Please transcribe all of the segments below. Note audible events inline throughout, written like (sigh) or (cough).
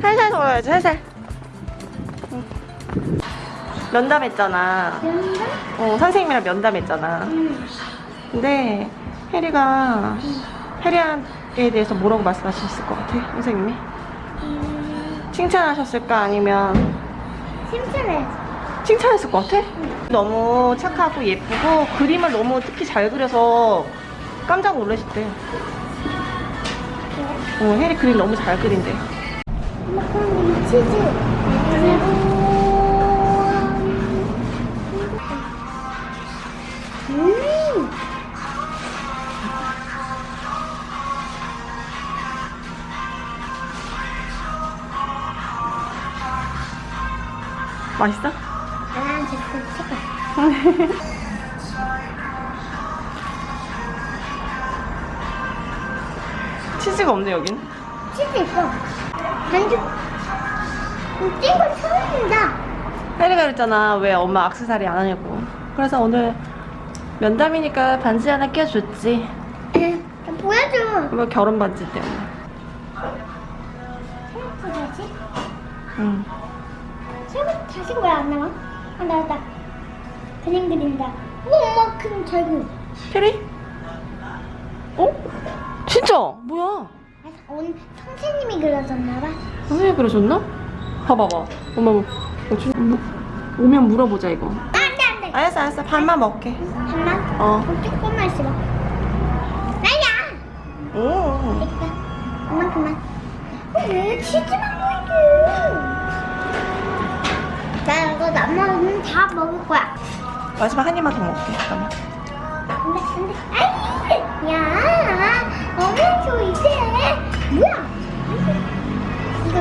살살 돌아야지 살살 응. 면담했잖아 연다? 어 선생님이랑 면담했잖아 응. 근데 혜리가 혜리에 대해서 뭐라고 말씀하셨을 것 같아 선생님이? 칭찬하셨을까 아니면 칭찬해. 칭찬했을 것 같아? 너무 착하고 예쁘고 그림을 너무 특히 잘 그려서 깜짝 놀라셨대 어, 혜리 그림 너무 잘 그린대 치즈. 음. 맛있어? 아. 치즈가 없네 여긴 치즈 있어. 반죽. 찐건 처음이다. 혜리가 그랬잖아 왜 엄마 악세사리 안 하냐고 그래서 오늘 면담이니까 반지 하나 껴줬지 나 보여줘. 이거 결혼 반지 때문에 생각보다 다시? 응. 생각 다시 왜안 나와? 아 나왔다. 그림 그린다. 어, 엄마 그림 잘 그려. 혜리? 어? 진짜? 뭐야? 아, 오늘 선생님이 그려줬나 봐. 선생님 그러셨나? 봐봐봐 엄마 뭐 오면 물어보자 이거 아, 안돼 안돼. 알았어 알았어 반만 먹게 잠만. 어 조금만 있어봐. 나야. 오. 됐다. 엄마 그만. 어, 왜 치즈만 보이게? 나 이거 나머지는 다 먹을 거야. 마지막 한 입만 더 먹게 잠깐만 안돼 안돼. 아이, 야, 어머 줘 이제. 뭐야? 이거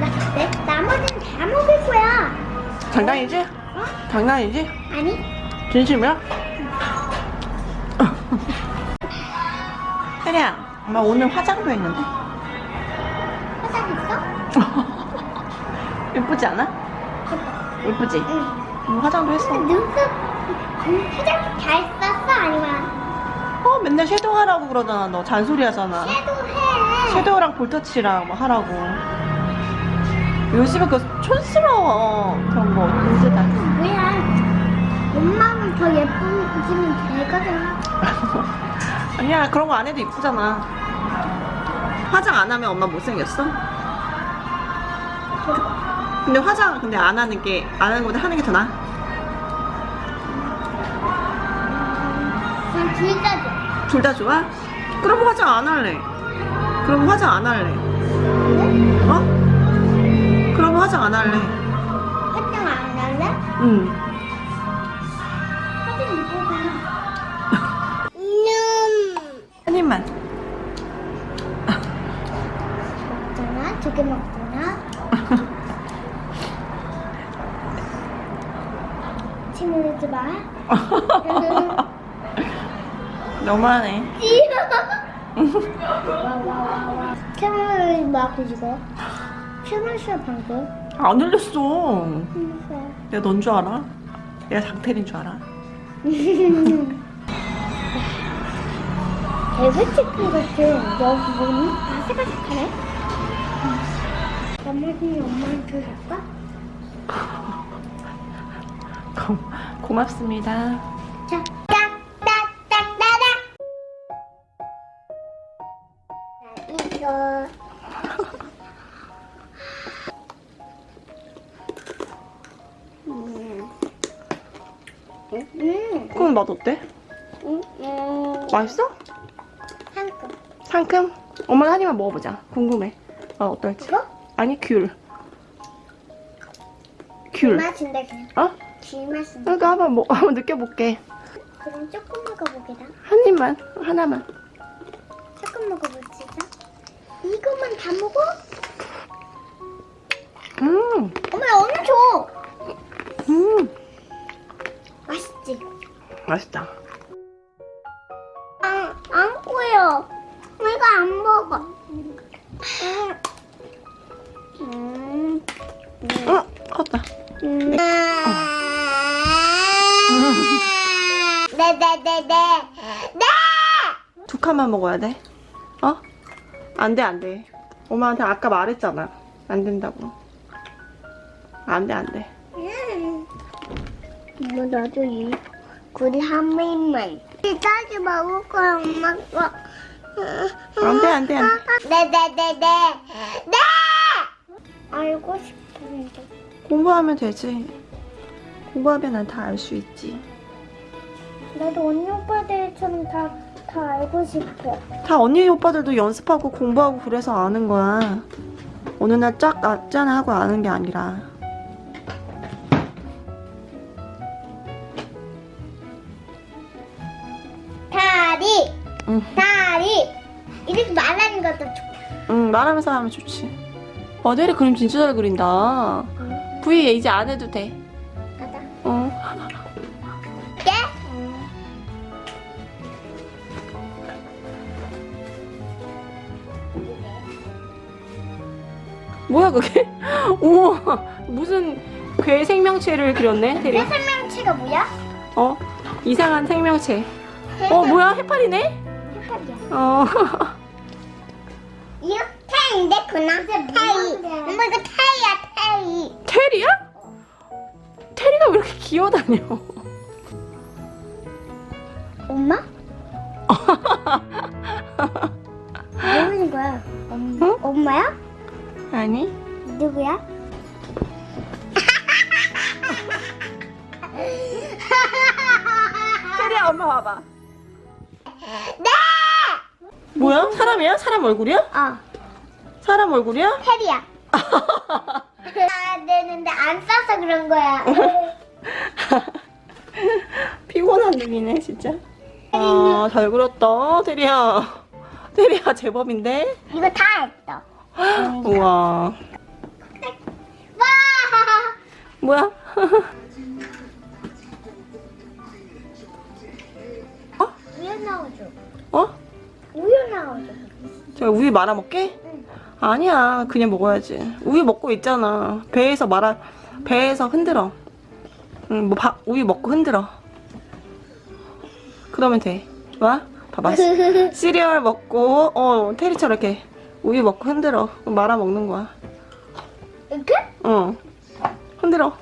나 내, 나머지는 다 먹을 거야. 장난이지? 어? 장난이지? 아니? 진심이야? (laughs) 혜리야 엄마 오늘 화장도 했는데 화장했어? (laughs) 예쁘지 않아? 예쁘지? 응. 응, 화장도 했어 눈썹 음, 화장 잘 썼어 아니면 어 맨날 섀도우 하라고 그러잖아 너 잔소리 하잖아 섀도우 해. 섀도우랑 볼터치랑 뭐 하라고 요즘에 그거 촌스러워 그런 거 문제 다 뭐야? 엄마는 더 예쁘지면 되거든. (laughs) 아니야 그런 거 안 해도 이쁘잖아 화장 안 하면 엄마 못생겼어? 근데 화장 근데 안 하는 게 안 하는 것보다 하는 게 더 나아? 둘다 줘. 둘다 좋아? 그럼 화장 안 할래 그럼 화장 안 할래 네? 어? 그럼 화장 안 할래 화장 안 할래? 응 친구들지 마. (laughs) 너무하네. (laughs) 캐머를 막 뒤지고. 캐머시야 방금. 안 흘렸어 힘들어. 내가 넌 줄 알아? 내가 장태린 줄 알아? 대구치킨 같은 여기 뭐니? 아삭아삭하네? 나머지는 엄마한테 줄까? (laughs) 고, (laughs) 고맙습니다 자, 이거 음. 음, 그럼 맛 어때? 음, 음, 맛있어? 한컵. 상큼? 엄마 한 입만 먹어보자 궁금해 어 어떨지 이거? 아니 귤 귤. 맛인데 그냥. 어? 귤 맛인데. 그러니까 한번 먹, 한번 느껴볼게 그럼 조금 먹어보게다. 한 입만 하나만 조금 먹어보자. 이것만 다 먹어? 음, 엄마 얼른 줘. 음 맛있지? 맛있다 안, 안 보여. 이거 안 먹어. 음. 음. 어? 컸다 음. 네네네네. 네. 두 칸만 먹어야 돼. 어? 안 돼, 안 돼. 엄마한테 아까 말했잖아. 안 된다고. 안 돼, 안 돼. 뭐 나도 이 굴이 한 입만. 이따지 먹을 거야 엄마가. 안 돼, 안 돼, 안 돼. 네 네 네 네. 네. 알고 싶은데. 공부하면 되지. 공부하면 난 다 알 수 있지. 나도 언니 오빠들처럼 다, 다 알고 싶어. 다 언니 오빠들도 연습하고 공부하고 그래서 아는 거야. 어느 날쫙 맞잖아 하고 아는 게 아니라. 다리, 응, 다리. 이렇게 말하는 것도 좋응 말하면서 하면 좋지. 어, 내리 그림 진짜 잘 그린다. V 이제 안 해도 돼. 가자. 어. 예? 뭐야 그게? (laughs) 우와 무슨 괴 생명체를 그렸네 내 대리. 설명치가 뭐야? 어 이상한 생명체. 어 뭐야 해파리네? 헷갈려. 어. (laughs) 이거 태인데 그나 태이. 엄마 이거 태이야 태이. 테리야? 테리가 왜 이렇게 기어다녀? 테리야 엄마 봐봐. 네! 뭐야? 사람이야? 사람 얼굴이야? 어, 사람 얼굴이야? 테리야. 아, (laughs) 되는데 안 써서 그런 거야. (laughs) 피곤한 눈이네 진짜. 아, 잘 그렸다 테리야. 테리야 제법인데? 이거 다 했어. 우와. 와! 뭐야? (laughs) 제가 우유 말아 먹게? 응. 아니야 그냥 먹어야지 우유 먹고 있잖아 배에서 말아 배에서 흔들어 응뭐 우유 먹고 흔들어 그러면 돼 와? 봐봐 (laughs) 시리얼 먹고 어 테리처럼 이렇게 우유 먹고 흔들어 말아 먹는 거야 이렇게? 어 흔들어